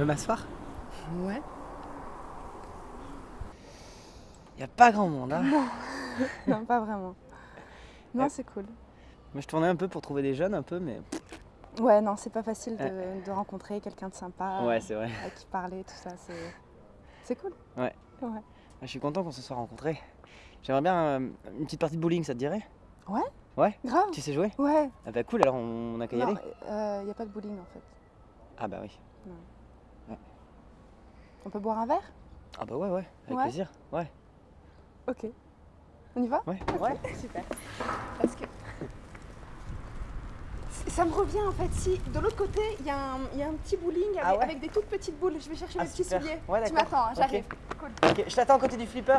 peux m'asseoir? Ouais. Y a pas grand monde, hein Non, pas vraiment. Non, Ouais. c'est cool. Moi je tournais un peu pour trouver des jeunes un peu, mais Ouais, non, c'est pas facile de, de rencontrer quelqu'un de sympa, ouais c'est vrai. à qui parler, tout ça, c'est... C'est cool. Ah, Je suis content qu'on se soit rencontrés. J'aimerais bien euh, une petite partie de bowling, ça te dirait? Grave Tu sais jouer? Ouais. Ah bah cool, alors on n'a qu'à y Non, aller. il n'y a pas de bowling en fait. Ah bah oui. On peut boire un verre? Ah bah ouais, ouais, avec Ouais. plaisir. Ouais, Ok. On y va? Ouais, ouais. Super. Parce que... Ça me revient en fait, si de l'autre côté il y, a un- il y a un petit bowling avec, Ah ouais avec des toutes petites boules, je vais chercher Ah, mes petits super. souliers. Ouais, tu m'attends, hein, Ok. j'arrive. Ok, je t'attends à côté du flipper.